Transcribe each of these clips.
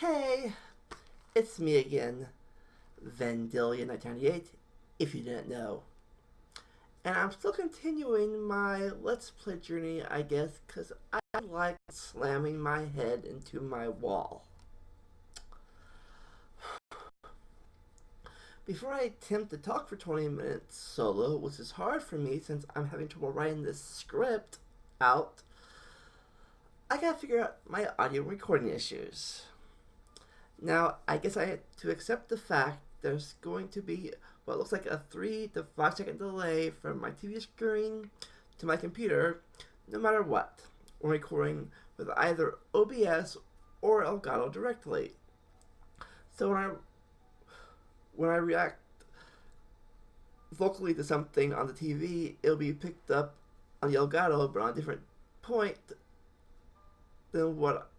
Hey, it's me again, Vandalia1998, if you didn't know. And I'm still continuing my Let's Play journey, I guess, because I like slamming my head into my wall. Before I attempt to talk for 20 minutes solo, which is hard for me since I'm having trouble writing this script out, I gotta figure out my audio recording issues. Now, I guess I had to accept the fact there's going to be what looks like a 3 to 5 second delay from my TV screen to my computer, no matter what, when recording with either OBS or Elgato directly. So when I when I react vocally to something on the TV, it'll be picked up on the Elgato, but on a different point than what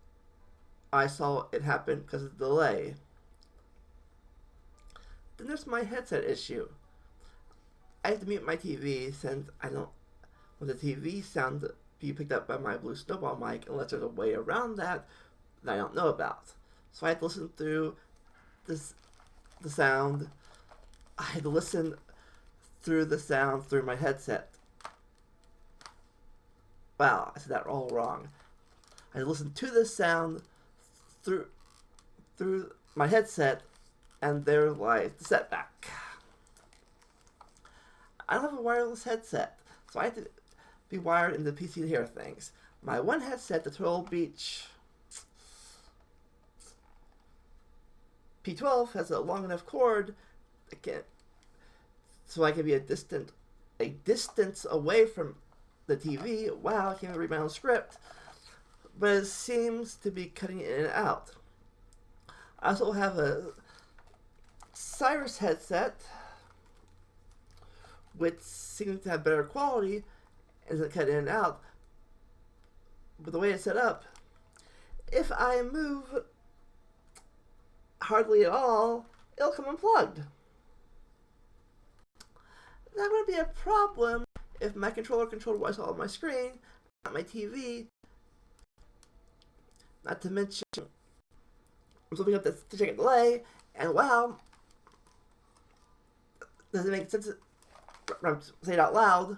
I saw it happen because of the delay. Then there's my headset issue. I have to mute my TV since I don't want the TV sound to be picked up by my Blue Snowball mic unless there's a way around that that I don't know about. So I had to listen through this the sound. I had to listen through the sound through my headset. Wow, I said that all wrong. I listened to the sound through through my headset, and there lies the setback. I don't have a wireless headset, so I have to be wired in the PC to hear things. My one headset, the Turtle Beach P12, has a long enough cord can, so I can be a distant a distance away from the TV. Wow, I can't even read my own script but it seems to be cutting in and out. I also have a Cyrus headset, which seems to have better quality and doesn't cut in and out. But the way it's set up, if I move hardly at all, it'll come unplugged. That would be a problem if my controller controlled what's on my screen, not my TV, not to mention, I'm looking up the second delay, and wow, doesn't make sense say it out loud.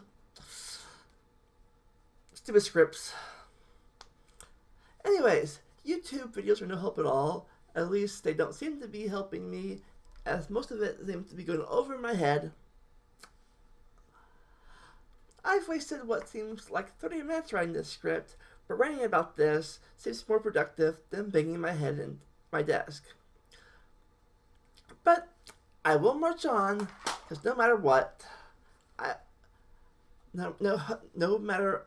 Stupid scripts. Anyways, YouTube videos are no help at all. At least they don't seem to be helping me, as most of it seems to be going over my head. I've wasted what seems like 30 minutes writing this script, but writing about this seems more productive than banging my head in my desk. But I will march on, because no matter what, I no no no matter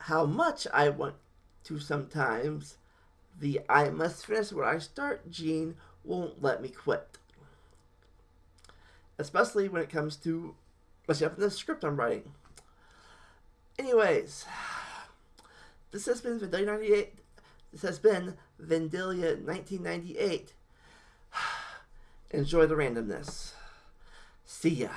how much I want to sometimes, the I must finish what I start gene won't let me quit. Especially when it comes to especially up in the script I'm writing. Anyways, this has been Vandalia 98. This has been Vandalia 1998. Enjoy the randomness. See ya.